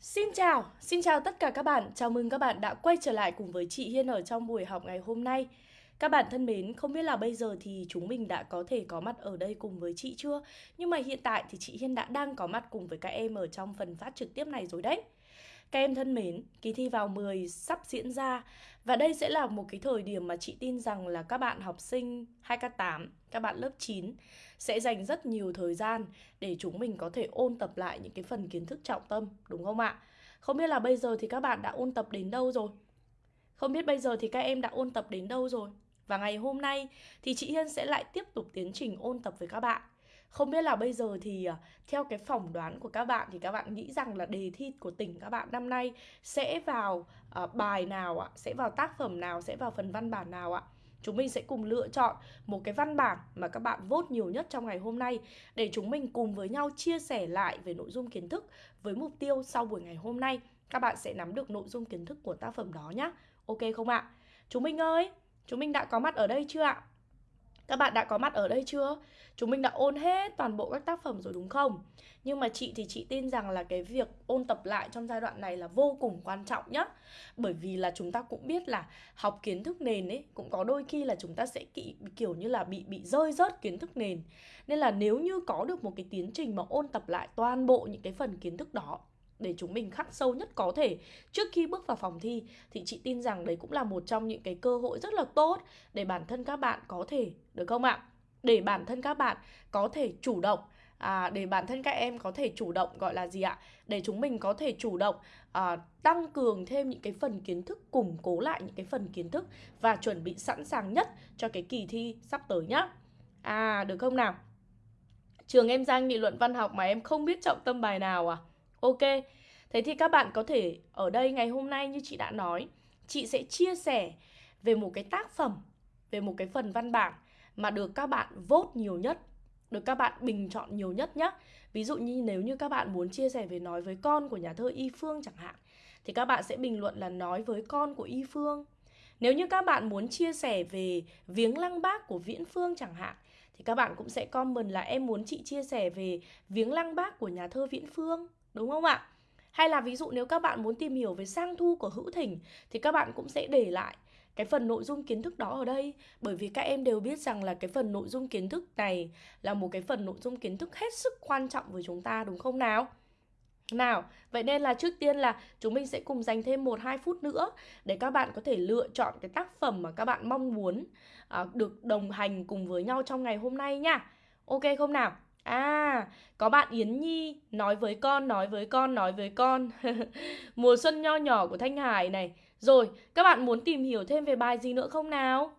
Xin chào, xin chào tất cả các bạn. Chào mừng các bạn đã quay trở lại cùng với chị Hiên ở trong buổi học ngày hôm nay. Các bạn thân mến, không biết là bây giờ thì chúng mình đã có thể có mặt ở đây cùng với chị chưa? Nhưng mà hiện tại thì chị Hiên đã đang có mặt cùng với các em ở trong phần phát trực tiếp này rồi đấy. Các em thân mến, kỳ thi vào 10 sắp diễn ra và đây sẽ là một cái thời điểm mà chị tin rằng là các bạn học sinh 2K8, các bạn lớp 9 sẽ dành rất nhiều thời gian để chúng mình có thể ôn tập lại những cái phần kiến thức trọng tâm, đúng không ạ? Không biết là bây giờ thì các bạn đã ôn tập đến đâu rồi? Không biết bây giờ thì các em đã ôn tập đến đâu rồi? Và ngày hôm nay thì chị Hiên sẽ lại tiếp tục tiến trình ôn tập với các bạn. Không biết là bây giờ thì à, theo cái phỏng đoán của các bạn thì các bạn nghĩ rằng là đề thi của tỉnh các bạn năm nay sẽ vào uh, bài nào ạ? Sẽ vào tác phẩm nào? Sẽ vào phần văn bản nào ạ? Chúng mình sẽ cùng lựa chọn một cái văn bản mà các bạn vote nhiều nhất trong ngày hôm nay để chúng mình cùng với nhau chia sẻ lại về nội dung kiến thức với mục tiêu sau buổi ngày hôm nay các bạn sẽ nắm được nội dung kiến thức của tác phẩm đó nhé. Ok không ạ? Chúng mình ơi, chúng mình đã có mặt ở đây chưa ạ? Các bạn đã có mặt ở đây chưa? Chúng mình đã ôn hết toàn bộ các tác phẩm rồi đúng không? Nhưng mà chị thì chị tin rằng là cái việc ôn tập lại trong giai đoạn này là vô cùng quan trọng nhá Bởi vì là chúng ta cũng biết là học kiến thức nền ấy Cũng có đôi khi là chúng ta sẽ kỵ, kiểu như là bị bị rơi rớt kiến thức nền Nên là nếu như có được một cái tiến trình mà ôn tập lại toàn bộ những cái phần kiến thức đó để chúng mình khắc sâu nhất có thể trước khi bước vào phòng thi thì chị tin rằng đấy cũng là một trong những cái cơ hội rất là tốt để bản thân các bạn có thể được không ạ? Để bản thân các bạn có thể chủ động à, để bản thân các em có thể chủ động gọi là gì ạ? Để chúng mình có thể chủ động à, tăng cường thêm những cái phần kiến thức, củng cố lại những cái phần kiến thức và chuẩn bị sẵn sàng nhất cho cái kỳ thi sắp tới nhá. À, được không nào? Trường em Giang nghị luận văn học mà em không biết trọng tâm bài nào à? Ok, thế thì các bạn có thể ở đây ngày hôm nay như chị đã nói Chị sẽ chia sẻ về một cái tác phẩm, về một cái phần văn bản mà được các bạn vote nhiều nhất được các bạn bình chọn nhiều nhất nhé Ví dụ như nếu như các bạn muốn chia sẻ về nói với con của nhà thơ Y Phương chẳng hạn Thì các bạn sẽ bình luận là nói với con của Y Phương Nếu như các bạn muốn chia sẻ về viếng lăng bác của Viễn Phương chẳng hạn Thì các bạn cũng sẽ comment là em muốn chị chia sẻ về viếng lăng bác của nhà thơ Viễn Phương Đúng không ạ? Hay là ví dụ nếu các bạn muốn tìm hiểu về sang thu của Hữu Thỉnh thì các bạn cũng sẽ để lại cái phần nội dung kiến thức đó ở đây bởi vì các em đều biết rằng là cái phần nội dung kiến thức này là một cái phần nội dung kiến thức hết sức quan trọng với chúng ta đúng không nào? Nào, vậy nên là trước tiên là chúng mình sẽ cùng dành thêm 1-2 phút nữa để các bạn có thể lựa chọn cái tác phẩm mà các bạn mong muốn à, được đồng hành cùng với nhau trong ngày hôm nay nha. Ok không nào? À, có bạn Yến Nhi nói với con, nói với con, nói với con. Mùa xuân nho nhỏ của Thanh Hải này. Rồi, các bạn muốn tìm hiểu thêm về bài gì nữa không nào?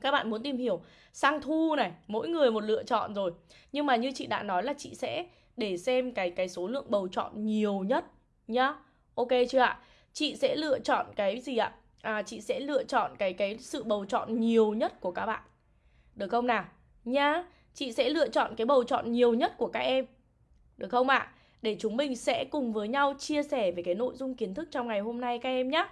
Các bạn muốn tìm hiểu sang thu này, mỗi người một lựa chọn rồi. Nhưng mà như chị đã nói là chị sẽ để xem cái cái số lượng bầu chọn nhiều nhất nhá. Ok chưa ạ? Chị sẽ lựa chọn cái gì ạ? À chị sẽ lựa chọn cái cái sự bầu chọn nhiều nhất của các bạn. Được không nào? Nhá chị sẽ lựa chọn cái bầu chọn nhiều nhất của các em. Được không ạ? À? Để chúng mình sẽ cùng với nhau chia sẻ về cái nội dung kiến thức trong ngày hôm nay các em nhé.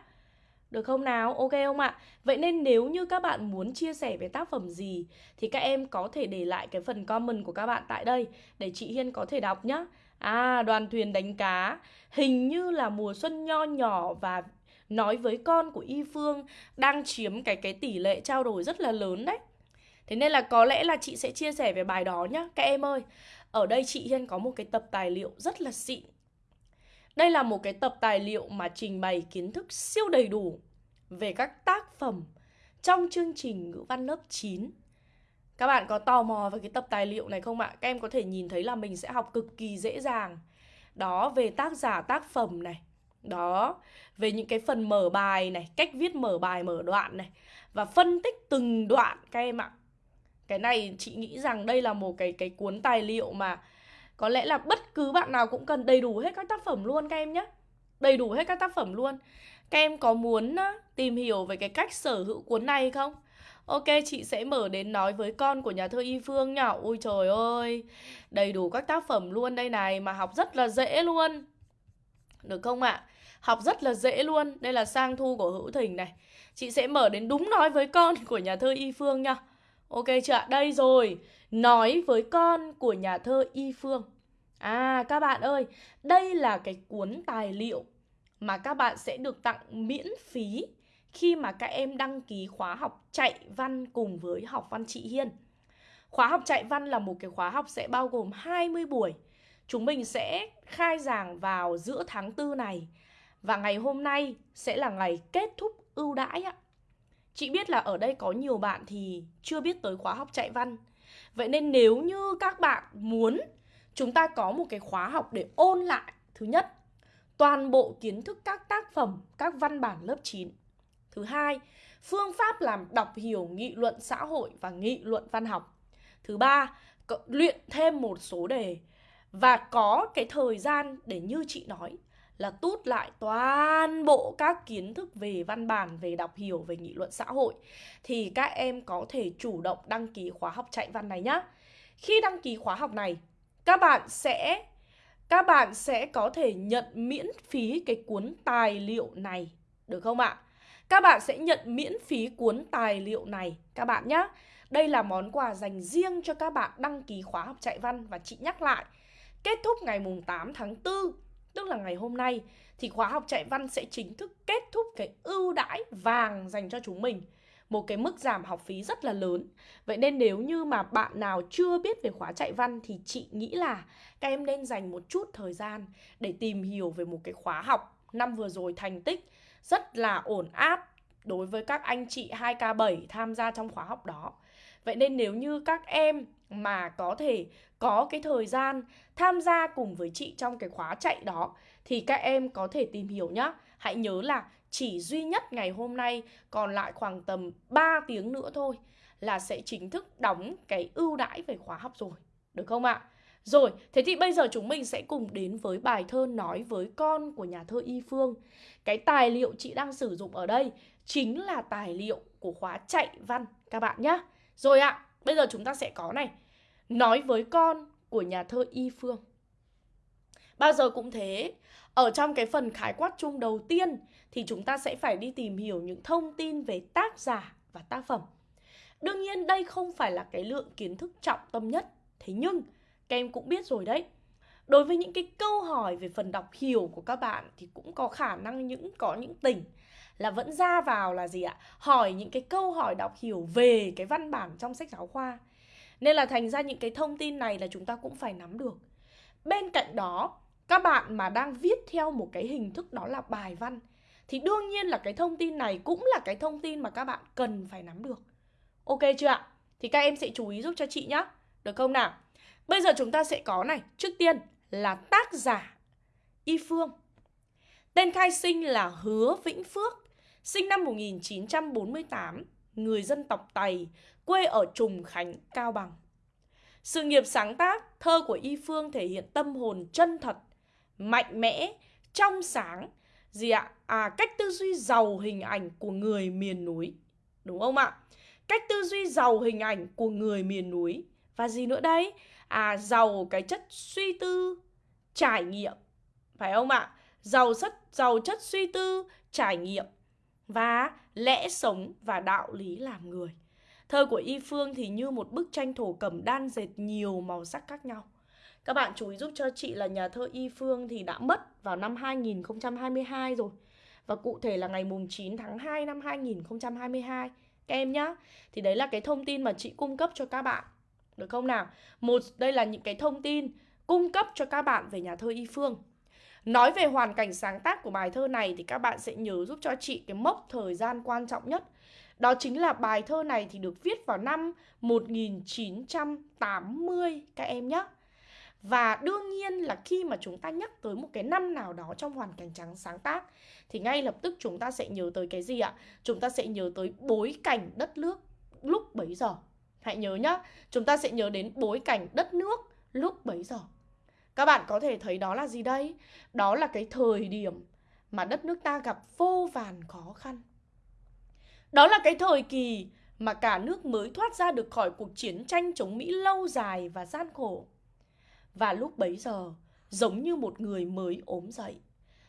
Được không nào? Ok không ạ? Vậy nên nếu như các bạn muốn chia sẻ về tác phẩm gì thì các em có thể để lại cái phần comment của các bạn tại đây để chị Hiên có thể đọc nhé. À, đoàn thuyền đánh cá hình như là mùa xuân nho nhỏ và nói với con của Y Phương đang chiếm cái cái tỷ lệ trao đổi rất là lớn đấy. Thế nên là có lẽ là chị sẽ chia sẻ về bài đó nhá Các em ơi. Ở đây chị Hiên có một cái tập tài liệu rất là xịn. Đây là một cái tập tài liệu mà trình bày kiến thức siêu đầy đủ Về các tác phẩm trong chương trình ngữ văn lớp 9 Các bạn có tò mò về cái tập tài liệu này không ạ? Các em có thể nhìn thấy là mình sẽ học cực kỳ dễ dàng. Đó, về tác giả tác phẩm này. Đó, về những cái phần mở bài này, cách viết mở bài mở đoạn này Và phân tích từng đoạn các em ạ cái này chị nghĩ rằng đây là một cái cái cuốn tài liệu mà có lẽ là bất cứ bạn nào cũng cần đầy đủ hết các tác phẩm luôn các em nhé Đầy đủ hết các tác phẩm luôn Các em có muốn tìm hiểu về cái cách sở hữu cuốn này không? Ok, chị sẽ mở đến nói với con của nhà thơ Y Phương nhá Ôi trời ơi, đầy đủ các tác phẩm luôn đây này Mà học rất là dễ luôn Được không ạ? À? Học rất là dễ luôn Đây là sang thu của Hữu Thình này Chị sẽ mở đến đúng nói với con của nhà thơ Y Phương nhá Ok chưa ạ? Đây rồi Nói với con của nhà thơ Y Phương À các bạn ơi, đây là cái cuốn tài liệu mà các bạn sẽ được tặng miễn phí khi mà các em đăng ký khóa học chạy văn cùng với học văn chị Hiên. Khóa học chạy văn là một cái khóa học sẽ bao gồm 20 buổi. Chúng mình sẽ khai giảng vào giữa tháng 4 này. Và ngày hôm nay sẽ là ngày kết thúc ưu đãi ạ. Chị biết là ở đây có nhiều bạn thì chưa biết tới khóa học chạy văn. Vậy nên nếu như các bạn muốn chúng ta có một cái khóa học để ôn lại Thứ nhất, toàn bộ kiến thức các tác phẩm, các văn bản lớp 9 Thứ hai, phương pháp làm đọc hiểu nghị luận xã hội và nghị luận văn học Thứ ba, luyện thêm một số đề Và có cái thời gian để như chị nói là tút lại toàn bộ các kiến thức về văn bản, về đọc hiểu, về nghị luận xã hội thì các em có thể chủ động đăng ký khóa học chạy văn này nhé. Khi đăng ký khóa học này, các bạn sẽ các bạn sẽ có thể nhận miễn phí cái cuốn tài liệu này được không ạ? Các bạn sẽ nhận miễn phí cuốn tài liệu này các bạn nhé. Đây là món quà dành riêng cho các bạn đăng ký khóa học chạy văn và chị nhắc lại. Kết thúc ngày mùng 8 tháng 4 tức là ngày hôm nay, thì khóa học chạy văn sẽ chính thức kết thúc cái ưu đãi vàng dành cho chúng mình một cái mức giảm học phí rất là lớn Vậy nên nếu như mà bạn nào chưa biết về khóa chạy văn thì chị nghĩ là các em nên dành một chút thời gian để tìm hiểu về một cái khóa học năm vừa rồi thành tích, rất là ổn áp đối với các anh chị 2K7 tham gia trong khóa học đó. Vậy nên nếu như các em mà có thể có cái thời gian tham gia cùng với chị trong cái khóa chạy đó thì các em có thể tìm hiểu nhá. Hãy nhớ là chỉ duy nhất ngày hôm nay còn lại khoảng tầm 3 tiếng nữa thôi là sẽ chính thức đóng cái ưu đãi về khóa học rồi. Được không ạ? Rồi, thế thì bây giờ chúng mình sẽ cùng đến với bài thơ nói với con của nhà thơ Y Phương. Cái tài liệu chị đang sử dụng ở đây chính là tài liệu của khóa chạy văn các bạn nhé. Rồi ạ, bây giờ chúng ta sẽ có này. Nói với con của nhà thơ Y Phương. Bao giờ cũng thế, ở trong cái phần khái quát chung đầu tiên thì chúng ta sẽ phải đi tìm hiểu những thông tin về tác giả và tác phẩm. Đương nhiên đây không phải là cái lượng kiến thức trọng tâm nhất, thế nhưng các em cũng biết rồi đấy. Đối với những cái câu hỏi về phần đọc hiểu của các bạn thì cũng có khả năng những có những tỉnh là vẫn ra vào là gì ạ? Hỏi những cái câu hỏi đọc hiểu về cái văn bản trong sách giáo khoa. Nên là thành ra những cái thông tin này là chúng ta cũng phải nắm được. Bên cạnh đó, các bạn mà đang viết theo một cái hình thức đó là bài văn thì đương nhiên là cái thông tin này cũng là cái thông tin mà các bạn cần phải nắm được. Ok chưa ạ? Thì các em sẽ chú ý giúp cho chị nhé. Được không nào? Bây giờ chúng ta sẽ có này, trước tiên là tác giả Y Phương. Tên khai sinh là Hứa Vĩnh Phước, sinh năm 1948, người dân tộc Tày, quê ở Trùng Khánh, Cao Bằng. Sự nghiệp sáng tác, thơ của Y Phương thể hiện tâm hồn chân thật, mạnh mẽ, trong sáng, gì ạ? À, cách tư duy giàu hình ảnh của người miền núi. Đúng không ạ? Cách tư duy giàu hình ảnh của người miền núi. Và gì nữa đây? À, giàu cái chất suy tư, trải nghiệm. Phải không ạ? Giàu chất, giàu chất suy tư, trải nghiệm và lẽ sống và đạo lý làm người. Thơ của Y Phương thì như một bức tranh thổ cẩm đan dệt nhiều màu sắc khác nhau. Các bạn chú ý giúp cho chị là nhà thơ Y Phương thì đã mất vào năm 2022 rồi. Và cụ thể là ngày mùng 9 tháng 2 năm 2022 Các em nhá Thì đấy là cái thông tin mà chị cung cấp cho các bạn Được không nào? Một, đây là những cái thông tin cung cấp cho các bạn về nhà thơ Y Phương Nói về hoàn cảnh sáng tác của bài thơ này thì các bạn sẽ nhớ giúp cho chị cái mốc thời gian quan trọng nhất. Đó chính là bài thơ này thì được viết vào năm 1980 các em nhé. Và đương nhiên là khi mà chúng ta nhắc tới một cái năm nào đó trong hoàn cảnh trắng sáng tác thì ngay lập tức chúng ta sẽ nhớ tới cái gì ạ? Chúng ta sẽ nhớ tới bối cảnh đất nước lúc bấy giờ. Hãy nhớ nhá, chúng ta sẽ nhớ đến bối cảnh đất nước lúc bấy giờ. Các bạn có thể thấy đó là gì đây? Đó là cái thời điểm mà đất nước ta gặp vô vàn khó khăn. Đó là cái thời kỳ mà cả nước mới thoát ra được khỏi cuộc chiến tranh chống Mỹ lâu dài và gian khổ. Và lúc bấy giờ, giống như một người mới ốm dậy,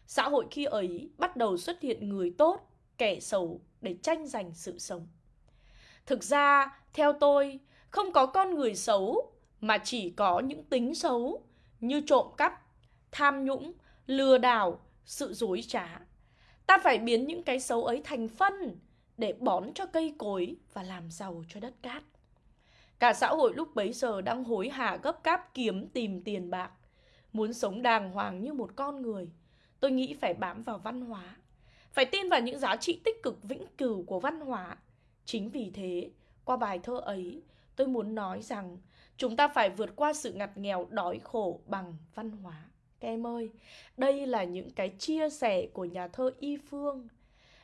xã hội khi ấy bắt đầu xuất hiện người tốt, kẻ xấu để tranh giành sự sống. Thực ra, theo tôi, không có con người xấu mà chỉ có những tính xấu như trộm cắp, tham nhũng, lừa đảo, sự dối trá. Ta phải biến những cái xấu ấy thành phân để bón cho cây cối và làm giàu cho đất cát. Cả xã hội lúc bấy giờ đang hối hả gấp cáp kiếm tìm tiền bạc. Muốn sống đàng hoàng như một con người, tôi nghĩ phải bám vào văn hóa. Phải tin vào những giá trị tích cực vĩnh cửu của văn hóa. Chính vì thế, qua bài thơ ấy, tôi muốn nói rằng chúng ta phải vượt qua sự ngặt nghèo đói khổ bằng văn hóa. Các em ơi, đây là những cái chia sẻ của nhà thơ Y Phương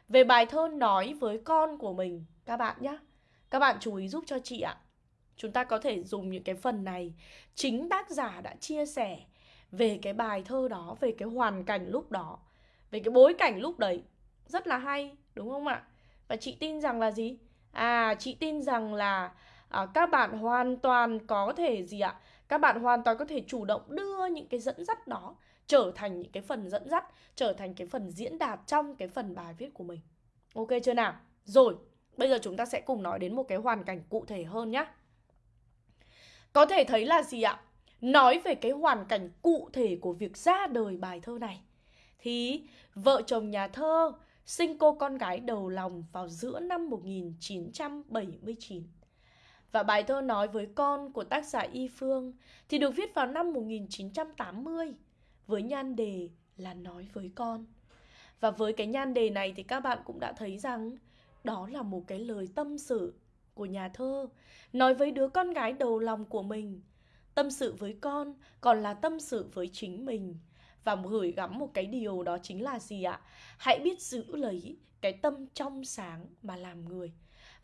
về bài thơ nói với con của mình các bạn nhé. Các bạn chú ý giúp cho chị ạ. Chúng ta có thể dùng những cái phần này chính tác giả đã chia sẻ về cái bài thơ đó, về cái hoàn cảnh lúc đó, về cái bối cảnh lúc đấy. Rất là hay, đúng không ạ? Và chị tin rằng là gì? À, chị tin rằng là à, các bạn hoàn toàn có thể gì ạ? Các bạn hoàn toàn có thể chủ động đưa những cái dẫn dắt đó trở thành những cái phần dẫn dắt, trở thành cái phần diễn đạt trong cái phần bài viết của mình. Ok chưa nào? Rồi, bây giờ chúng ta sẽ cùng nói đến một cái hoàn cảnh cụ thể hơn nhé. Có thể thấy là gì ạ? Nói về cái hoàn cảnh cụ thể của việc ra đời bài thơ này thì vợ chồng nhà thơ sinh cô con gái đầu lòng vào giữa năm 1979. Và bài thơ nói với con của tác giả Y Phương thì được viết vào năm 1980 với nhan đề là nói với con. Và với cái nhan đề này thì các bạn cũng đã thấy rằng đó là một cái lời tâm sự của nhà thơ, nói với đứa con gái đầu lòng của mình. Tâm sự với con còn là tâm sự với chính mình và gửi gắm một cái điều đó chính là gì ạ? Hãy biết giữ lấy cái tâm trong sáng mà làm người.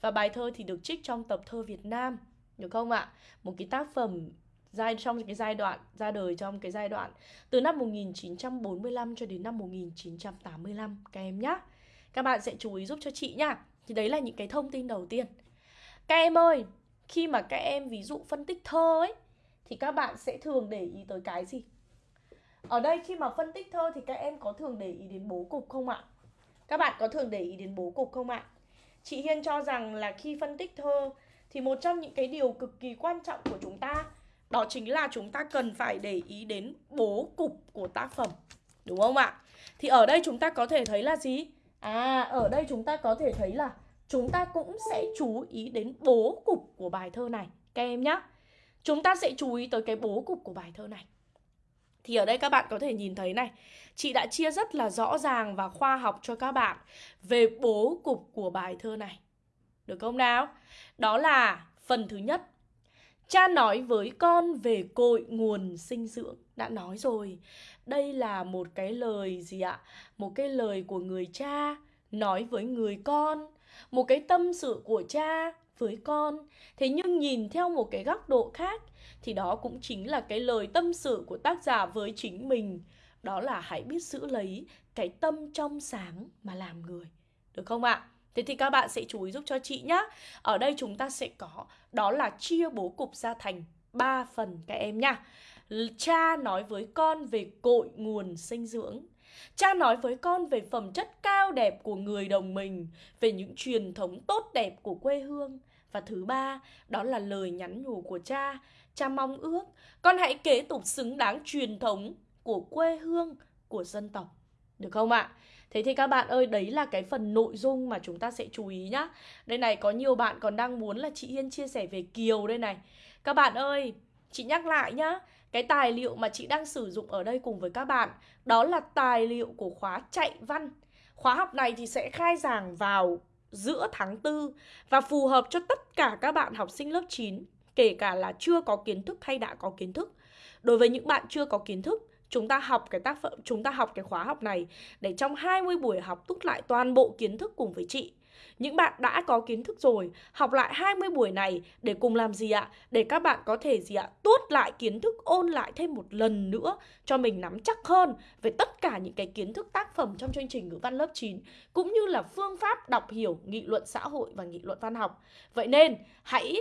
Và bài thơ thì được trích trong tập thơ Việt Nam, được không ạ? Một cái tác phẩm giai trong cái giai đoạn ra đời trong cái giai đoạn từ năm 1945 cho đến năm 1985 các em nhé. Các bạn sẽ chú ý giúp cho chị nhá. Thì đấy là những cái thông tin đầu tiên. Các em ơi, khi mà các em ví dụ phân tích thơ ấy thì các bạn sẽ thường để ý tới cái gì? Ở đây khi mà phân tích thơ thì các em có thường để ý đến bố cục không ạ? Các bạn có thường để ý đến bố cục không ạ? Chị Hiên cho rằng là khi phân tích thơ thì một trong những cái điều cực kỳ quan trọng của chúng ta đó chính là chúng ta cần phải để ý đến bố cục của tác phẩm. Đúng không ạ? Thì ở đây chúng ta có thể thấy là gì? À, ở đây chúng ta có thể thấy là chúng ta cũng sẽ chú ý đến bố cục của bài thơ này các em nhé. Chúng ta sẽ chú ý tới cái bố cục của bài thơ này. Thì ở đây các bạn có thể nhìn thấy này, chị đã chia rất là rõ ràng và khoa học cho các bạn về bố cục của bài thơ này. Được không nào? Đó là phần thứ nhất. Cha nói với con về cội nguồn sinh dưỡng. Đã nói rồi, đây là một cái lời gì ạ? Một cái lời của người cha nói với người con một cái tâm sự của cha với con thế nhưng nhìn theo một cái góc độ khác thì đó cũng chính là cái lời tâm sự của tác giả với chính mình. Đó là hãy biết giữ lấy cái tâm trong sáng mà làm người. Được không ạ? Thế thì các bạn sẽ chú ý giúp cho chị nhé ở đây chúng ta sẽ có đó là chia bố cục ra thành ba phần các em nhá. Cha nói với con về cội nguồn sinh dưỡng. Cha nói với con về phẩm chất cao đẹp của người đồng mình, về những truyền thống tốt đẹp của quê hương. Và thứ ba, đó là lời nhắn nhủ của cha. Cha mong ước con hãy kế tục xứng đáng truyền thống của quê hương, của dân tộc. Được không ạ? Thế thì các bạn ơi, đấy là cái phần nội dung mà chúng ta sẽ chú ý nhá. Đây này, có nhiều bạn còn đang muốn là chị Hiên chia sẻ về Kiều đây này. Các bạn ơi, chị nhắc lại nhá. Cái tài liệu mà chị đang sử dụng ở đây cùng với các bạn Đó là tài liệu của khóa chạy văn Khóa học này thì sẽ khai giảng vào giữa tháng 4 Và phù hợp cho tất cả các bạn học sinh lớp 9 Kể cả là chưa có kiến thức hay đã có kiến thức. Đối với những bạn chưa có kiến thức, chúng ta học cái tác phẩm, chúng ta học cái khóa học này để trong 20 buổi học túc lại toàn bộ kiến thức cùng với chị những bạn đã có kiến thức rồi, học lại 20 buổi này để cùng làm gì ạ? Để các bạn có thể gì ạ? Tuốt lại kiến thức, ôn lại thêm một lần nữa cho mình nắm chắc hơn về tất cả những cái kiến thức tác phẩm trong chương trình ngữ văn lớp 9 cũng như là phương pháp đọc hiểu nghị luận xã hội và nghị luận văn học. Vậy nên hãy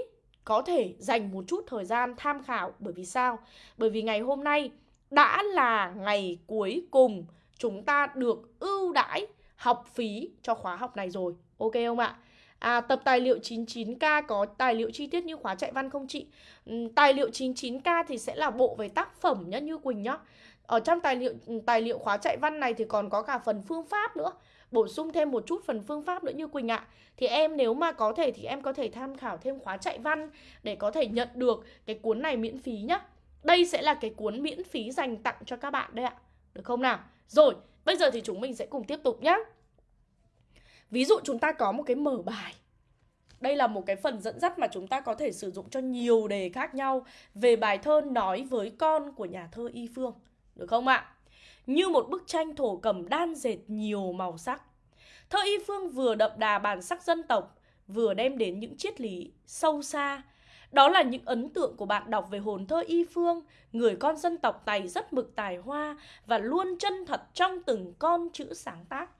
có thể dành một chút thời gian tham khảo bởi vì sao? Bởi vì ngày hôm nay đã là ngày cuối cùng chúng ta được ưu đãi học phí cho khóa học này rồi Ok không ạ? À, tập tài liệu 99K có tài liệu chi tiết như khóa chạy văn không chị? Ừ, tài liệu 99K thì sẽ là bộ về tác phẩm nhá Như Quỳnh nhá. Ở trong tài liệu ừ, tài liệu khóa chạy văn này thì còn có cả phần phương pháp nữa. Bổ sung thêm một chút phần phương pháp nữa như Quỳnh ạ. Thì em nếu mà có thể thì em có thể tham khảo thêm khóa chạy văn để có thể nhận được cái cuốn này miễn phí nhá. Đây sẽ là cái cuốn miễn phí dành tặng cho các bạn đây ạ. Được không nào? Rồi, bây giờ thì chúng mình sẽ cùng tiếp tục nhá. Ví dụ chúng ta có một cái mở bài đây là một cái phần dẫn dắt mà chúng ta có thể sử dụng cho nhiều đề khác nhau về bài thơ nói với con của nhà thơ Y Phương. Được không ạ? Như một bức tranh thổ cẩm đan dệt nhiều màu sắc. Thơ Y Phương vừa đậm đà bản sắc dân tộc, vừa đem đến những triết lý sâu xa. Đó là những ấn tượng của bạn đọc về hồn thơ Y Phương, người con dân tộc tài rất mực tài hoa và luôn chân thật trong từng con chữ sáng tác.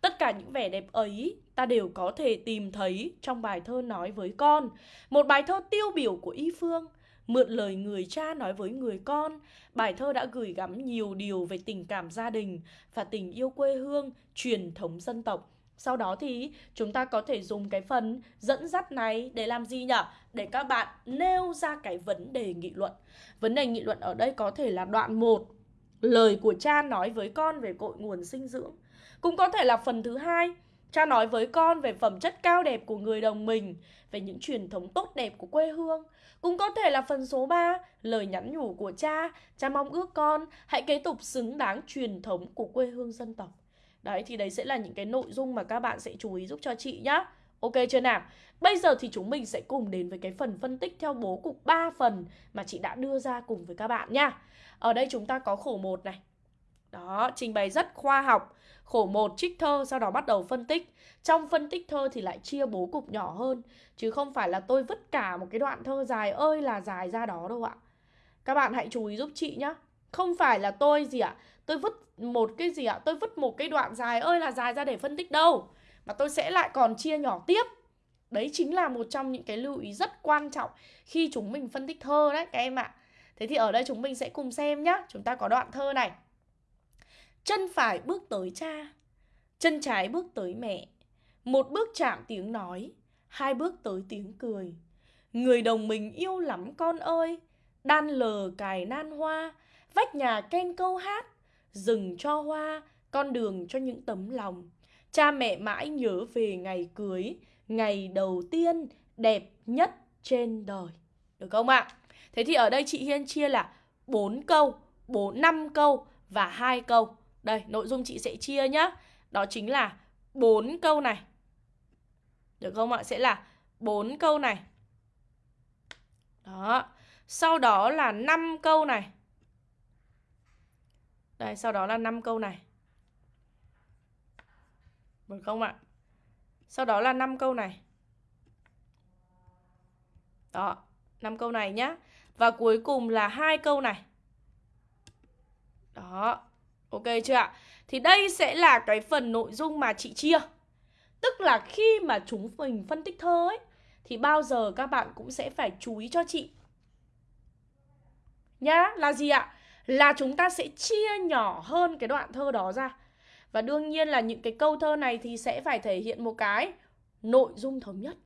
Tất cả những vẻ đẹp ấy ta đều có thể tìm thấy trong bài thơ nói với con. Một bài thơ tiêu biểu của Y Phương. Mượn lời người cha nói với người con, bài thơ đã gửi gắm nhiều điều về tình cảm gia đình và tình yêu quê hương, truyền thống dân tộc. Sau đó thì chúng ta có thể dùng cái phần dẫn dắt này để làm gì nhỉ? Để các bạn nêu ra cái vấn đề nghị luận. Vấn đề nghị luận ở đây có thể là đoạn 1. Lời của cha nói với con về cội nguồn sinh dưỡng. Cũng có thể là phần thứ hai, cha nói với con về phẩm chất cao đẹp của người đồng mình, về những truyền thống tốt đẹp của quê hương. Cũng có thể là phần số 3, lời nhắn nhủ của cha, cha mong ước con hãy kế tục xứng đáng truyền thống của quê hương dân tộc. Đấy thì đấy sẽ là những cái nội dung mà các bạn sẽ chú ý giúp cho chị nhá. Ok chưa nào? Bây giờ thì chúng mình sẽ cùng đến với cái phần phân tích theo bố cục 3 phần mà chị đã đưa ra cùng với các bạn nha. Ở đây chúng ta có khổ 1 này. Đó, trình bày rất khoa học khổ một trích thơ, sau đó bắt đầu phân tích. Trong phân tích thơ thì lại chia bố cục nhỏ hơn, chứ không phải là tôi vứt cả một cái đoạn thơ dài ơi là dài ra đó đâu ạ. Các bạn hãy chú ý giúp chị nhá. Không phải là tôi gì ạ, tôi vứt một cái gì ạ, tôi vứt một cái đoạn dài ơi là dài ra để phân tích đâu, mà tôi sẽ lại còn chia nhỏ tiếp. Đấy chính là một trong những cái lưu ý rất quan trọng khi chúng mình phân tích thơ đấy, các em ạ. Thế thì ở đây chúng mình sẽ cùng xem nhá. Chúng ta có đoạn thơ này. Chân phải bước tới cha Chân trái bước tới mẹ Một bước chạm tiếng nói Hai bước tới tiếng cười Người đồng mình yêu lắm con ơi Đan lờ cài nan hoa Vách nhà ken câu hát Rừng cho hoa Con đường cho những tấm lòng Cha mẹ mãi nhớ về ngày cưới Ngày đầu tiên đẹp nhất trên đời Được không ạ? Thế thì ở đây chị Hiên chia là 4 câu, 4 5 câu và hai câu. Đây, nội dung chị sẽ chia nhá. Đó chính là bốn câu này. Được không ạ? Sẽ là bốn câu này. Đó. Sau đó là 5 câu này. Đây, sau đó là 5 câu này. Được không ạ? Sau đó là 5 câu này. Đó, 5 câu này nhá. Và cuối cùng là hai câu này. Đó, Ok chưa ạ? Thì đây sẽ là cái phần nội dung mà chị chia. Tức là khi mà chúng mình phân tích thơ ấy Thì bao giờ các bạn cũng sẽ phải chú ý cho chị. Nhá, là gì ạ? Là chúng ta sẽ chia nhỏ hơn cái đoạn thơ đó ra. Và đương nhiên là những cái câu thơ này thì sẽ phải thể hiện một cái nội dung thống nhất.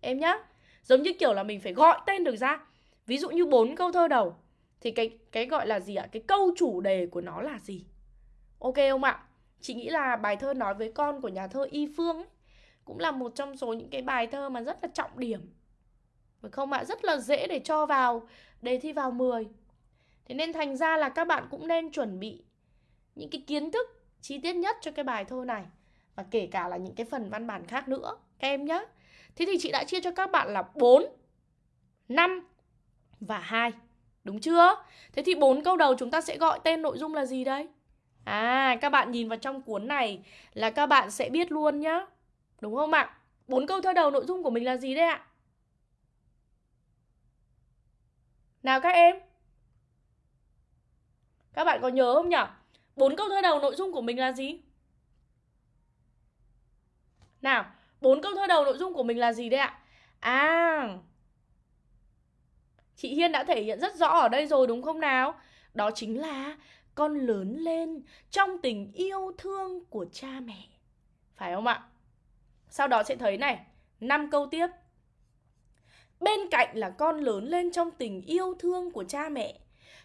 Em nhá Giống như kiểu là mình phải gọi tên được ra. Ví dụ như bốn câu thơ đầu thì cái cái gọi là gì ạ? Cái câu chủ đề của nó là gì? Ok không ạ? Chị nghĩ là bài thơ nói với con của nhà thơ Y Phương ấy, cũng là một trong số những cái bài thơ mà rất là trọng điểm. Phải không ạ? Rất là dễ để cho vào đề thi vào 10. Thế nên thành ra là các bạn cũng nên chuẩn bị những cái kiến thức chi tiết nhất cho cái bài thơ này và kể cả là những cái phần văn bản khác nữa các em nhé. Thế thì chị đã chia cho các bạn là 4, 5 và 2. Đúng chưa? Thế thì bốn câu đầu chúng ta sẽ gọi tên nội dung là gì đây? À, các bạn nhìn vào trong cuốn này là các bạn sẽ biết luôn nhá. Đúng không ạ? Bốn câu thơ đầu nội dung của mình là gì đây ạ? Nào các em? Các bạn có nhớ không nhỉ? Bốn câu thơ đầu nội dung của mình là gì? Nào, bốn câu thơ đầu nội dung của mình là gì đây ạ? À, Chị Hiên đã thể hiện rất rõ ở đây rồi đúng không nào? Đó chính là con lớn lên trong tình yêu thương của cha mẹ. Phải không ạ? Sau đó sẽ thấy này, năm câu tiếp Bên cạnh là con lớn lên trong tình yêu thương của cha mẹ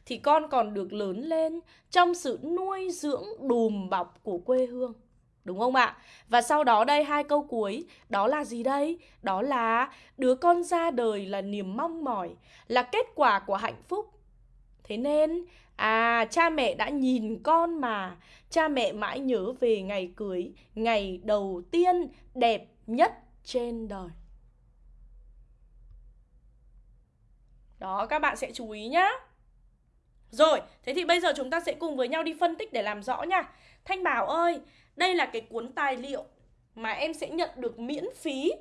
Thì con còn được lớn lên trong sự nuôi dưỡng đùm bọc của quê hương Đúng không ạ? Và sau đó đây hai câu cuối. Đó là gì đây? Đó là đứa con ra đời là niềm mong mỏi Là kết quả của hạnh phúc. Thế nên À cha mẹ đã nhìn con mà. Cha mẹ mãi nhớ về ngày cưới Ngày đầu tiên đẹp nhất trên đời. Đó các bạn sẽ chú ý nhá. Rồi, thế thì bây giờ chúng ta sẽ cùng với nhau đi phân tích để làm rõ nha. Thanh Bảo ơi, đây là cái cuốn tài liệu mà em sẽ nhận được miễn phí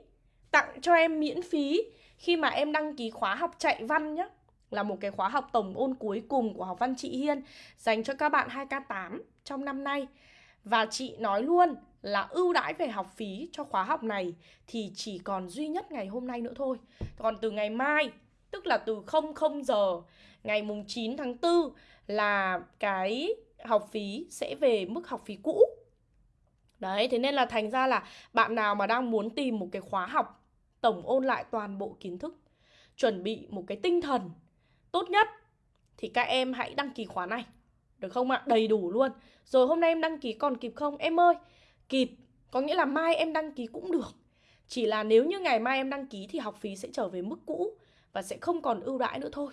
Tặng cho em miễn phí khi mà em đăng ký khóa học chạy văn nhé là một cái khóa học tổng ôn cuối cùng của học văn chị Hiên dành cho các bạn 2K8 trong năm nay. Và chị nói luôn là ưu đãi về học phí cho khóa học này thì chỉ còn duy nhất ngày hôm nay nữa thôi. Còn từ ngày mai, tức là từ 00 giờ ngày mùng 9 tháng 4 là cái học phí sẽ về mức học phí cũ. Đấy, thế nên là thành ra là bạn nào mà đang muốn tìm một cái khóa học tổng ôn lại toàn bộ kiến thức, chuẩn bị một cái tinh thần tốt nhất thì các em hãy đăng ký khóa này. Được không ạ? Đầy đủ luôn. Rồi hôm nay em đăng ký còn kịp không? Em ơi, kịp. Có nghĩa là mai em đăng ký cũng được. Chỉ là nếu như ngày mai em đăng ký thì học phí sẽ trở về mức cũ và sẽ không còn ưu đãi nữa thôi.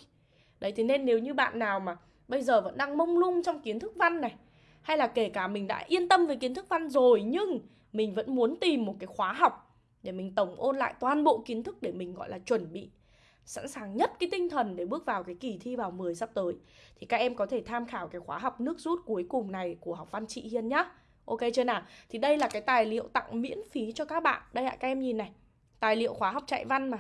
Đấy thế nên nếu như bạn nào mà bây giờ vẫn đang mông lung trong kiến thức văn này hay là kể cả mình đã yên tâm về kiến thức văn rồi, nhưng mình vẫn muốn tìm một cái khóa học để mình tổng ôn lại toàn bộ kiến thức để mình, gọi là, chuẩn bị sẵn sàng nhất cái tinh thần để bước vào cái kỳ thi vào 10 sắp tới thì các em có thể tham khảo cái khóa học nước rút cuối cùng này của học văn chị Hiên nhá. Ok chưa nào? Thì đây là cái tài liệu tặng miễn phí cho các bạn. Đây ạ, các em nhìn này. Tài liệu khóa học chạy văn mà.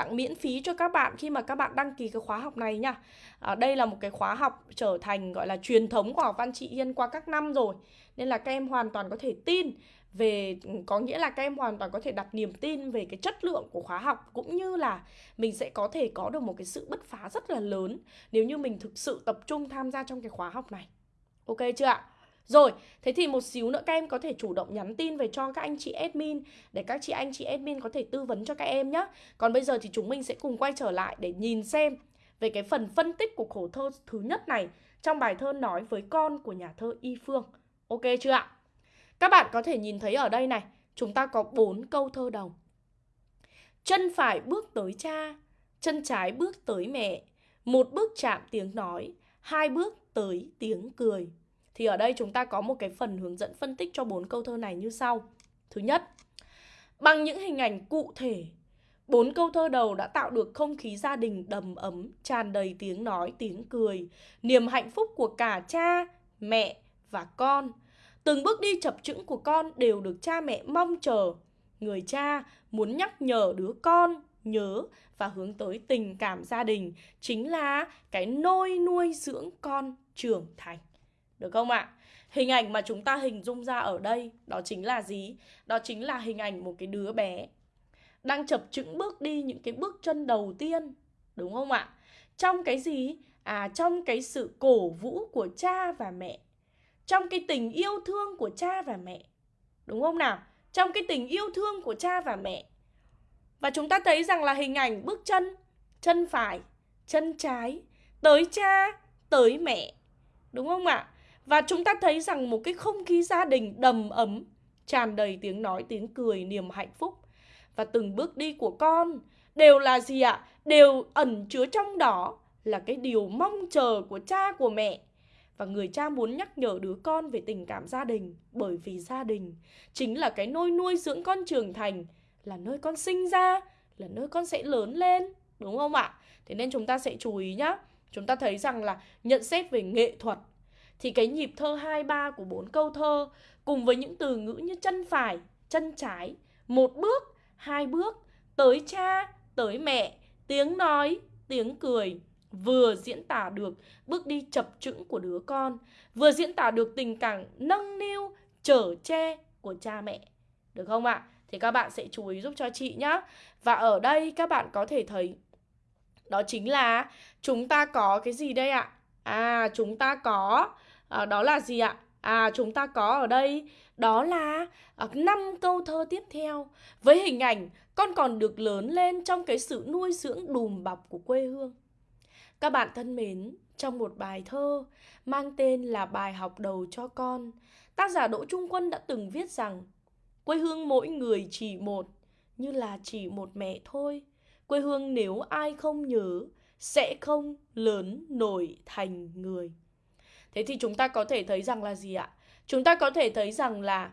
Tặng miễn phí cho các bạn khi mà các bạn đăng ký cái khóa học này nha. À, đây là một cái khóa học trở thành gọi là truyền thống của học văn chị Hiên qua các năm rồi. Nên là các em hoàn toàn có thể tin về có nghĩa là các em hoàn toàn có thể đặt niềm tin về cái chất lượng của khóa học cũng như là mình sẽ có thể có được một cái sự bứt phá rất là lớn nếu như mình thực sự tập trung tham gia trong cái khóa học này. Ok chưa ạ? Rồi, thế thì một xíu nữa các em có thể chủ động nhắn tin về cho các anh chị admin để các chị anh chị admin có thể tư vấn cho các em nhé. Còn bây giờ thì chúng mình sẽ cùng quay trở lại để nhìn xem về cái phần phân tích của khổ thơ thứ nhất này trong bài thơ nói với con của nhà thơ Y Phương. Ok chưa ạ? Các bạn có thể nhìn thấy ở đây này, chúng ta có bốn câu thơ đầu. Chân phải bước tới cha, chân trái bước tới mẹ, một bước chạm tiếng nói, hai bước tới tiếng cười. Thì ở đây chúng ta có một cái phần hướng dẫn phân tích cho bốn câu thơ này như sau. Thứ nhất, bằng những hình ảnh cụ thể, bốn câu thơ đầu đã tạo được không khí gia đình đầm ấm, tràn đầy tiếng nói, tiếng cười, niềm hạnh phúc của cả cha, mẹ và con Từng bước đi chập chững của con đều được cha mẹ mong chờ. Người cha muốn nhắc nhở đứa con nhớ và hướng tới tình cảm gia đình chính là cái nôi nuôi dưỡng con trưởng thành. Được không ạ? Hình ảnh mà chúng ta hình dung ra ở đây đó chính là gì? Đó chính là hình ảnh một cái đứa bé đang chập chững bước đi những cái bước chân đầu tiên, đúng không ạ? Trong cái gì? À trong cái sự cổ vũ của cha và mẹ trong cái tình yêu thương của cha và mẹ. Đúng không nào? Trong cái tình yêu thương của cha và mẹ. Và chúng ta thấy rằng là hình ảnh bước chân, chân phải, chân trái, tới cha, tới mẹ. Đúng không ạ? Và chúng ta thấy rằng một cái không khí gia đình đầm ấm, tràn đầy tiếng nói, tiếng cười, niềm hạnh phúc. Và từng bước đi của con đều là gì ạ? Đều ẩn chứa trong đó là cái điều mong chờ của cha của mẹ và người cha muốn nhắc nhở đứa con về tình cảm gia đình bởi vì gia đình chính là cái nôi nuôi dưỡng con trưởng thành là nơi con sinh ra là nơi con sẽ lớn lên đúng không ạ thế nên chúng ta sẽ chú ý nhá chúng ta thấy rằng là nhận xét về nghệ thuật thì cái nhịp thơ hai ba của bốn câu thơ cùng với những từ ngữ như chân phải chân trái một bước hai bước tới cha tới mẹ tiếng nói tiếng cười vừa diễn tả được bước đi chập chững của đứa con, vừa diễn tả được tình cảm nâng niu, chở che của cha mẹ. Được không ạ? Thì các bạn sẽ chú ý giúp cho chị nhé. Và ở đây các bạn có thể thấy đó chính là chúng ta có cái gì đây ạ? À chúng ta có à, đó là gì ạ? À chúng ta có ở đây đó là à, năm câu thơ tiếp theo với hình ảnh con còn được lớn lên trong cái sự nuôi dưỡng đùm bọc của quê hương. Các bạn thân mến, trong một bài thơ mang tên là bài học đầu cho con, tác giả Đỗ Trung Quân đã từng viết rằng quê hương mỗi người chỉ một, như là chỉ một mẹ thôi. Quê hương nếu ai không nhớ, sẽ không lớn nổi thành người. Thế thì chúng ta có thể thấy rằng là gì ạ? Chúng ta có thể thấy rằng là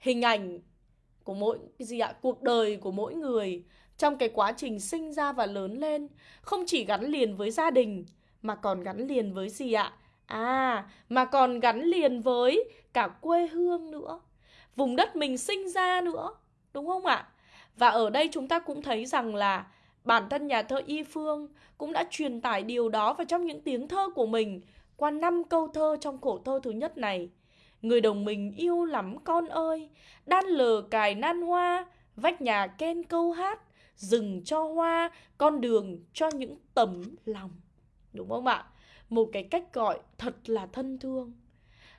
hình ảnh của mỗi gì ạ? Cuộc đời của mỗi người trong cái quá trình sinh ra và lớn lên không chỉ gắn liền với gia đình mà còn gắn liền với gì ạ? À, mà còn gắn liền với cả quê hương nữa. Vùng đất mình sinh ra nữa, đúng không ạ? Và ở đây chúng ta cũng thấy rằng là bản thân nhà thơ Y Phương cũng đã truyền tải điều đó vào trong những tiếng thơ của mình qua năm câu thơ trong khổ thơ thứ nhất này. Người đồng mình yêu lắm con ơi, đan lờ cài nan hoa, vách nhà ken câu hát, rừng cho hoa, con đường cho những tấm lòng. Đúng không ạ? Một cái cách gọi thật là thân thương.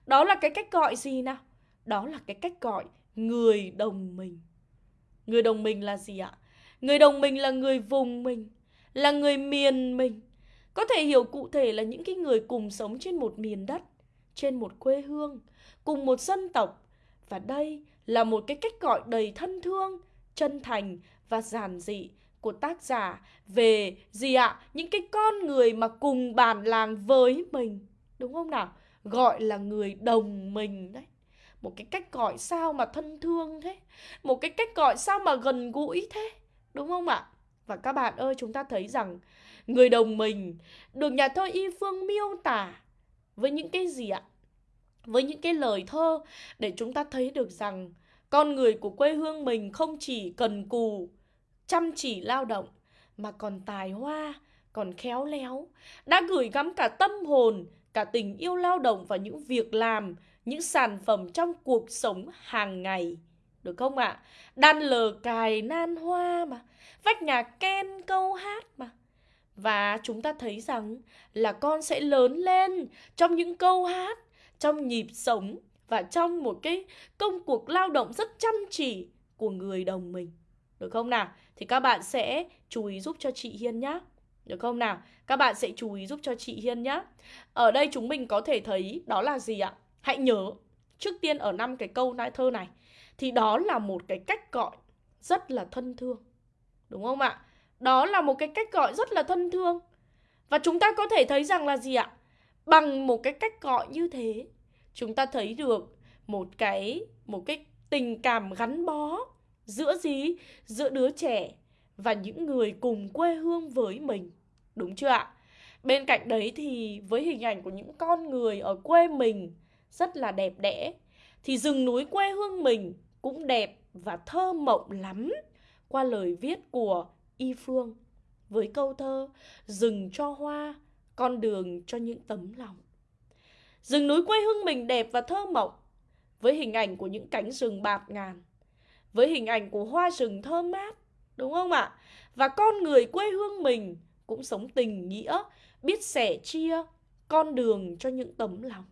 Đó là cái cách gọi gì nào? Đó là cái cách gọi người đồng mình. Người đồng mình là gì ạ? Người đồng mình là người vùng mình, là người miền mình. Có thể hiểu cụ thể là những cái người cùng sống trên một miền đất, trên một quê hương, cùng một dân tộc. Và đây là một cái cách gọi đầy thân thương, chân thành và giản dị của tác giả về gì ạ? Những cái con người mà cùng bản làng với mình. Đúng không nào? Gọi là người đồng mình đấy. Một cái cách gọi sao mà thân thương thế Một cái cách gọi sao mà gần gũi thế Đúng không ạ? Và các bạn ơi chúng ta thấy rằng Người đồng mình được nhà thơ Y Phương miêu tả Với những cái gì ạ? Với những cái lời thơ Để chúng ta thấy được rằng Con người của quê hương mình không chỉ cần cù Chăm chỉ lao động Mà còn tài hoa Còn khéo léo Đã gửi gắm cả tâm hồn Cả tình yêu lao động và những việc làm những sản phẩm trong cuộc sống hàng ngày. Được không ạ? À? Đan lờ cài nan hoa mà, vách nhà ken câu hát mà. Và chúng ta thấy rằng là con sẽ lớn lên trong những câu hát, trong nhịp sống và trong một cái công cuộc lao động rất chăm chỉ của người đồng mình. Được không nào? Thì các bạn sẽ chú ý giúp cho chị Hiên nhé. Được không nào? Các bạn sẽ chú ý giúp cho chị Hiên nhé. Ở đây chúng mình có thể thấy đó là gì ạ? Hãy nhớ trước tiên ở năm cái câu nai thơ này thì đó là một cái cách gọi rất là thân thương. Đúng không ạ? Đó là một cái cách gọi rất là thân thương. Và chúng ta có thể thấy rằng là gì ạ? Bằng một cái cách gọi như thế, chúng ta thấy được một cái một cái tình cảm gắn bó giữa gì? Giữa đứa trẻ và những người cùng quê hương với mình. Đúng chưa ạ? Bên cạnh đấy thì với hình ảnh của những con người ở quê mình rất là đẹp đẽ thì rừng núi quê hương mình cũng đẹp và thơ mộng lắm qua lời viết của Y Phương với câu thơ rừng cho hoa, con đường cho những tấm lòng. Rừng núi quê hương mình đẹp và thơ mộng với hình ảnh của những cánh rừng bạt ngàn, với hình ảnh của hoa rừng thơm mát, đúng không ạ? Và con người quê hương mình cũng sống tình nghĩa, biết sẻ chia con đường cho những tấm lòng.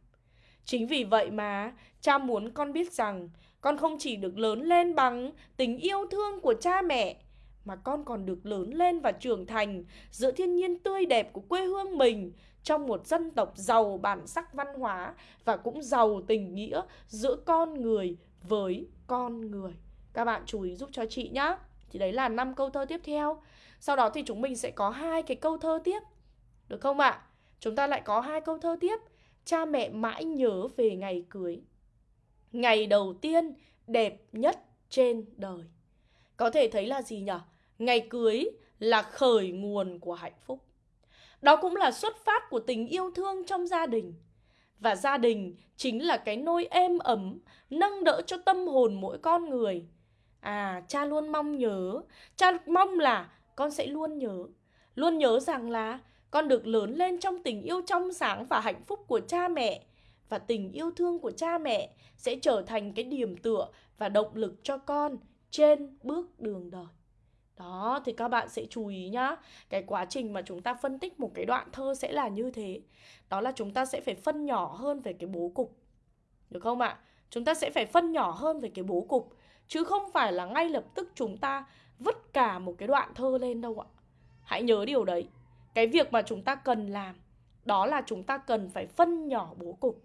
Chính vì vậy mà cha muốn con biết rằng con không chỉ được lớn lên bằng tình yêu thương của cha mẹ mà con còn được lớn lên và trưởng thành giữa thiên nhiên tươi đẹp của quê hương mình trong một dân tộc giàu bản sắc văn hóa và cũng giàu tình nghĩa giữa con người với con người. Các bạn chú ý giúp cho chị nhé. Thì đấy là năm câu thơ tiếp theo. Sau đó thì chúng mình sẽ có hai cái câu thơ tiếp. Được không ạ? Chúng ta lại có hai câu thơ tiếp cha mẹ mãi nhớ về ngày cưới. Ngày đầu tiên đẹp nhất trên đời. Có thể thấy là gì nhỉ? Ngày cưới là khởi nguồn của hạnh phúc. Đó cũng là xuất phát của tình yêu thương trong gia đình. Và gia đình chính là cái nôi êm ấm, nâng đỡ cho tâm hồn mỗi con người. À, cha luôn mong nhớ, cha mong là con sẽ luôn nhớ. Luôn nhớ rằng là con được lớn lên trong tình yêu trong sáng và hạnh phúc của cha mẹ và tình yêu thương của cha mẹ sẽ trở thành cái điểm tựa và động lực cho con trên bước đường đời. Đó, thì các bạn sẽ chú ý nhá. Cái quá trình mà chúng ta phân tích một cái đoạn thơ sẽ là như thế. Đó là chúng ta sẽ phải phân nhỏ hơn về cái bố cục. Được không ạ? Chúng ta sẽ phải phân nhỏ hơn về cái bố cục, Chứ không phải là ngay lập tức chúng ta vứt cả một cái đoạn thơ lên đâu ạ Hãy nhớ điều đấy, Cái việc mà chúng ta cần làm, Đó là chúng ta cần phải phân nhỏ bố cục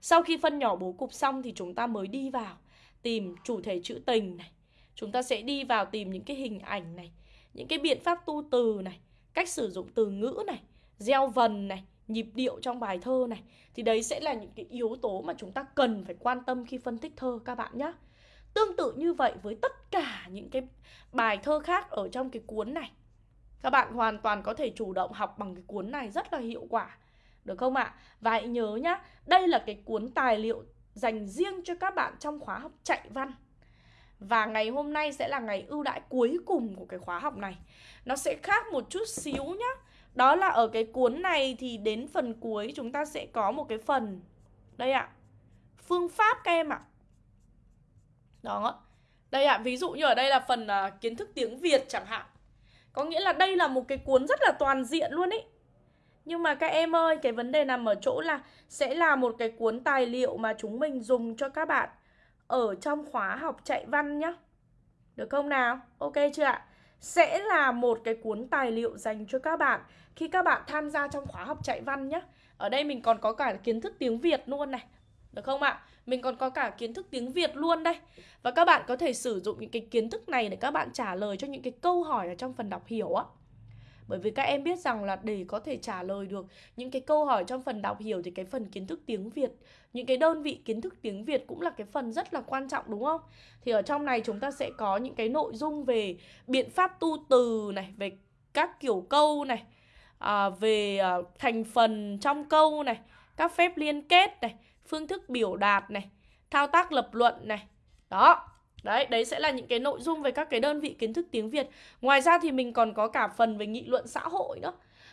Sau khi phân nhỏ bố cục xong thì chúng ta mới đi vào, Tìm chủ thể trữ tình này Chúng ta sẽ đi vào tìm những cái hình ảnh này, Những cái biện pháp tu từ này, Cách sử dụng từ ngữ này, Gieo vần này, nhịp điệu trong bài thơ này. Thì đấy sẽ là những cái yếu tố mà chúng ta cần phải quan tâm khi phân tích thơ, các bạn nhé tương tự như vậy với tất cả những cái bài thơ khác ở trong cái cuốn này. Các bạn hoàn toàn có thể chủ động học bằng cái cuốn này rất là hiệu quả, được không ạ? Và hãy nhớ nhá, đây là cái cuốn tài liệu dành riêng cho các bạn trong khóa học chạy văn và ngày hôm nay sẽ là ngày ưu đãi cuối cùng của cái khóa học này. Nó sẽ khác một chút xíu nhá. Đó là ở cái cuốn này thì đến phần cuối chúng ta sẽ có một cái phần Đây ạ Phương pháp các em ạ. Đó. Đây ạ, ví dụ như ở đây là phần uh, kiến thức tiếng Việt chẳng hạn. Có nghĩa là đây là một cái cuốn rất là toàn diện luôn ý Nhưng mà các em ơi, cái vấn đề nằm ở chỗ là Sẽ là một cái cuốn tài liệu mà chúng mình dùng cho các bạn. Ở trong khóa học chạy văn nhá Được không nào? Ok chưa ạ? sẽ là một cái cuốn tài liệu dành cho các bạn khi các bạn tham gia trong khóa học chạy văn nhé. Ở đây mình còn có cả kiến thức tiếng Việt luôn này. Được không ạ? Mình còn có cả kiến thức tiếng Việt luôn đây. Và các bạn có thể sử dụng những cái kiến thức này để các bạn trả lời cho những cái câu hỏi ở trong phần đọc hiểu á. Bởi vì các em biết rằng là để có thể trả lời được những cái câu hỏi trong phần đọc hiểu thì cái phần kiến thức tiếng Việt, những cái đơn vị kiến thức tiếng Việt cũng là cái phần rất là quan trọng đúng không? Thì ở trong này chúng ta sẽ có những cái nội dung về biện pháp tu từ này, về các kiểu câu này, à, về à, thành phần trong câu này, các phép liên kết này, phương thức biểu đạt này, thao tác lập luận này. Đó, Đấy, đấy sẽ là những cái nội dung về các cái đơn vị kiến thức tiếng Việt. Ngoài ra thì mình còn có cả phần về nghị luận xã hội nữa.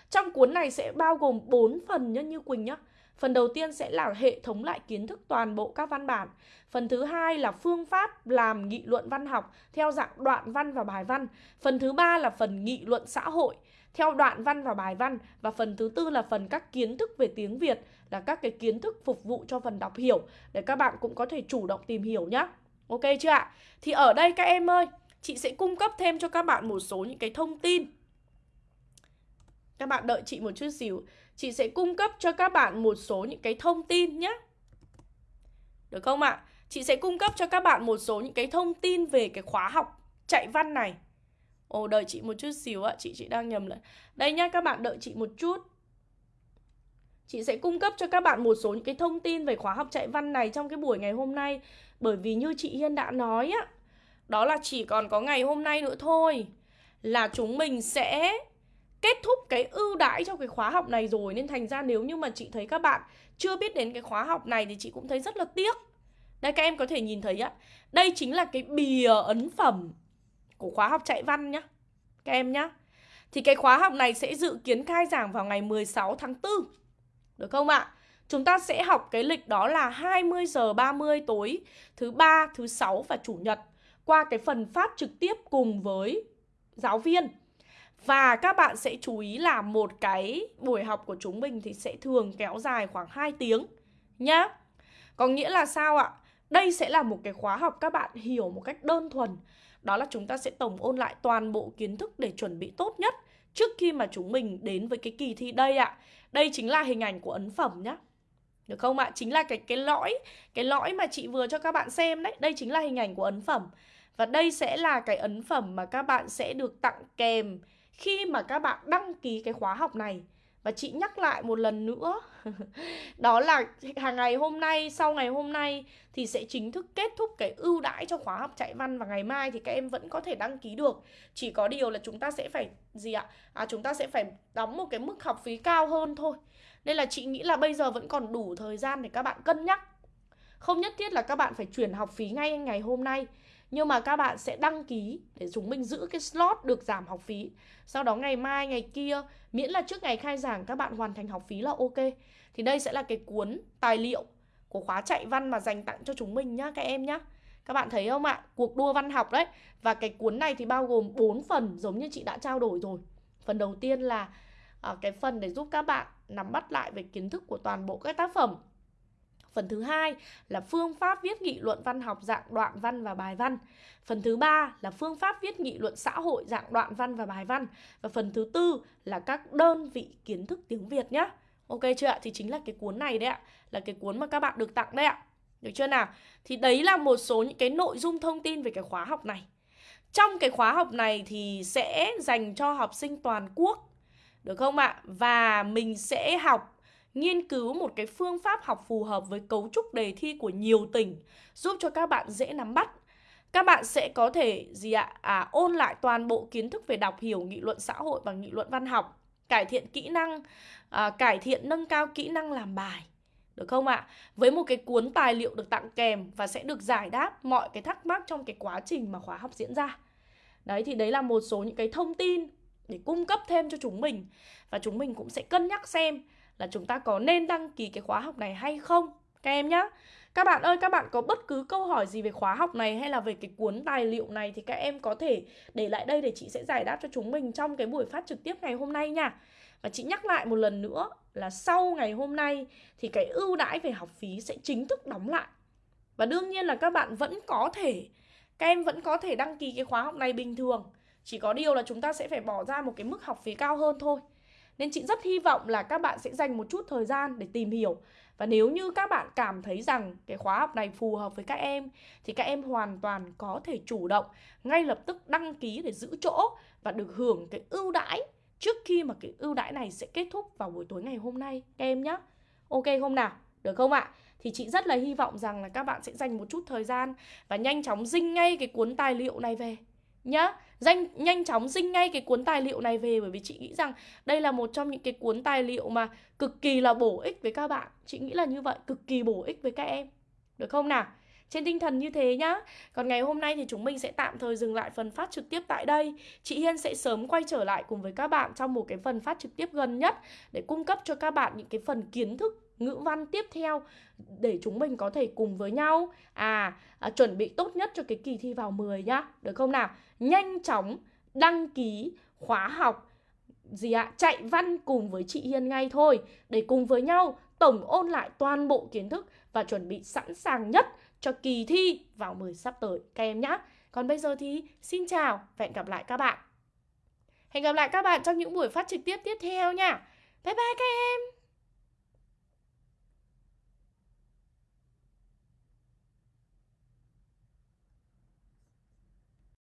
Trong cuốn này sẽ bao gồm 4 phần nhá như Quỳnh nhá. Phần đầu tiên sẽ là hệ thống lại kiến thức toàn bộ các văn bản. Phần thứ hai là phương pháp làm nghị luận văn học theo dạng đoạn văn và bài văn. Phần thứ ba là phần nghị luận xã hội theo đoạn văn và bài văn và phần thứ tư là phần các kiến thức về tiếng Việt là các cái kiến thức phục vụ cho phần đọc hiểu để các bạn cũng có thể chủ động tìm hiểu nhé. Ok chưa ạ? Thì ở đây các em ơi, chị sẽ cung cấp thêm cho các bạn một số những cái thông tin. Các bạn đợi chị một chút xíu. Chị sẽ cung cấp cho các bạn một số những cái thông tin nhé. Được không ạ? Chị sẽ cung cấp cho các bạn một số những cái thông tin về cái khóa học chạy văn này. Ồ, đợi chị một chút xíu ạ. Chị chị đang nhầm lại. Đây nhá, các bạn đợi chị một chút. Chị sẽ cung cấp cho các bạn một số những cái thông tin về khóa học chạy văn này trong cái buổi ngày hôm nay bởi vì như chị Hiên đã nói á, Đó là chỉ còn có ngày hôm nay nữa thôi Là chúng mình sẽ kết thúc cái ưu đãi cho cái khóa học này rồi. Nên thành ra nếu như mà chị thấy các bạn chưa biết đến cái khóa học này Thì chị cũng thấy rất là tiếc. Đây, các em có thể nhìn thấy á, Đây chính là cái bìa ấn phẩm của khóa học chạy văn nhá, Các em nhá. Thì cái khóa học này sẽ dự kiến khai giảng vào ngày 16 tháng 4 Được không ạ? Chúng ta sẽ học cái lịch đó là 20 giờ 30 tối thứ ba, thứ sáu và chủ nhật qua cái phần phát trực tiếp cùng với giáo viên. Và các bạn sẽ chú ý là một cái buổi học của chúng mình thì sẽ thường kéo dài khoảng 2 tiếng nhá. Có nghĩa là sao ạ? Đây sẽ là một cái khóa học các bạn hiểu một cách đơn thuần. Đó là chúng ta sẽ tổng ôn lại toàn bộ kiến thức để chuẩn bị tốt nhất trước khi mà chúng mình đến với cái kỳ thi đây ạ. Đây chính là hình ảnh của ấn phẩm nhá. Được không ạ? Chính là cái cái lõi Cái lõi mà chị vừa cho các bạn xem đấy. Đây chính là hình ảnh của ấn phẩm. Và đây sẽ là cái ấn phẩm mà các bạn sẽ được tặng kèm Khi mà các bạn đăng ký cái khóa học này. Và chị nhắc lại một lần nữa Đó là hàng ngày hôm nay Sau ngày hôm nay Thì sẽ chính thức kết thúc cái ưu đãi cho khóa học chạy văn. Và ngày mai thì các em vẫn có thể đăng ký được. Chỉ có điều là chúng ta sẽ phải Gì ạ? À, chúng ta sẽ phải đóng một cái mức học phí cao hơn thôi nên là chị nghĩ là bây giờ vẫn còn đủ thời gian để các bạn cân nhắc. Không nhất thiết là các bạn phải chuyển học phí ngay ngày hôm nay Nhưng mà các bạn sẽ đăng ký để chúng mình giữ cái slot được giảm học phí. Sau đó ngày mai, ngày kia Miễn là trước ngày khai giảng các bạn hoàn thành học phí là ok. Thì đây sẽ là cái cuốn tài liệu của khóa chạy văn mà dành tặng cho chúng mình nhá các em nhá. Các bạn thấy không ạ? Cuộc đua văn học đấy. Và cái cuốn này thì bao gồm 4 phần giống như chị đã trao đổi rồi. Phần đầu tiên là À, cái phần để giúp các bạn nắm bắt lại về kiến thức của toàn bộ các tác phẩm. Phần thứ hai là phương pháp viết nghị luận văn học dạng đoạn văn và bài văn. Phần thứ ba là phương pháp viết nghị luận xã hội dạng đoạn văn và bài văn. Và phần thứ tư là các đơn vị kiến thức tiếng Việt nhé. Ok chưa ạ? Thì chính là cái cuốn này đấy ạ. Là cái cuốn mà các bạn được tặng đấy ạ. Được chưa nào? Thì đấy là một số những cái nội dung thông tin về cái khóa học này. Trong cái khóa học này thì sẽ dành cho học sinh toàn quốc. Được không ạ? Và mình sẽ học nghiên cứu một cái phương pháp học phù hợp với cấu trúc đề thi của nhiều tỉnh giúp cho các bạn dễ nắm bắt. Các bạn sẽ có thể gì ạ? À ôn lại toàn bộ kiến thức về đọc hiểu nghị luận xã hội và nghị luận văn học, cải thiện kỹ năng, à, cải thiện nâng cao kỹ năng làm bài. Được không ạ? Với một cái cuốn tài liệu được tặng kèm và sẽ được giải đáp mọi cái thắc mắc trong cái quá trình mà khóa học diễn ra. Đấy thì đấy là một số những cái thông tin để cung cấp thêm cho chúng mình. Và chúng mình cũng sẽ cân nhắc xem là chúng ta có nên đăng ký cái khóa học này hay không, các em nhé các bạn ơi, các bạn có bất cứ câu hỏi gì về khóa học này hay là về cái cuốn tài liệu này thì các em có thể để lại đây để chị sẽ giải đáp cho chúng mình trong cái buổi phát trực tiếp ngày hôm nay nha. Và chị nhắc lại một lần nữa là sau ngày hôm nay thì cái ưu đãi về học phí sẽ chính thức đóng lại. Và đương nhiên là các bạn vẫn có thể, các em vẫn có thể đăng ký cái khóa học này bình thường chỉ có điều là chúng ta sẽ phải bỏ ra một cái mức học phí cao hơn thôi nên chị rất hy vọng là các bạn sẽ dành một chút thời gian để tìm hiểu Và nếu như các bạn cảm thấy rằng cái khóa học này phù hợp với các em, Thì các em hoàn toàn có thể chủ động ngay lập tức đăng ký để giữ chỗ Và được hưởng cái ưu đãi trước khi mà cái ưu đãi này sẽ kết thúc vào buổi tối ngày hôm nay, các em nhé Ok không nào? Được không ạ? Thì chị rất là hy vọng rằng là các bạn sẽ dành một chút thời gian Và nhanh chóng dinh ngay cái cuốn tài liệu này về nhá. Danh nhanh chóng dinh ngay cái cuốn tài liệu này về bởi vì chị nghĩ rằng đây là một trong những cái cuốn tài liệu mà cực kỳ là bổ ích với các bạn. Chị nghĩ là như vậy cực kỳ bổ ích với các em. Được không nào? Trên tinh thần như thế nhá. Còn ngày hôm nay thì chúng mình sẽ tạm thời dừng lại phần phát trực tiếp tại đây. Chị Hiên sẽ sớm quay trở lại cùng với các bạn trong một cái phần phát trực tiếp gần nhất Để cung cấp cho các bạn những cái phần kiến thức ngữ văn tiếp theo để chúng mình có thể cùng với nhau. À, à chuẩn bị tốt nhất cho cái kỳ thi vào 10 nhá. Được không nào? Nhanh chóng đăng ký khóa học, gì ạ, chạy văn cùng với chị Hiên ngay thôi. Để cùng với nhau tổng ôn lại toàn bộ kiến thức và chuẩn bị sẵn sàng nhất cho kỳ thi vào 10 sắp tới, các em nhé còn bây giờ thì xin chào và hẹn gặp lại các bạn. Hẹn gặp lại các bạn trong những buổi phát trực tiếp tiếp theo nha. Bye bye các em!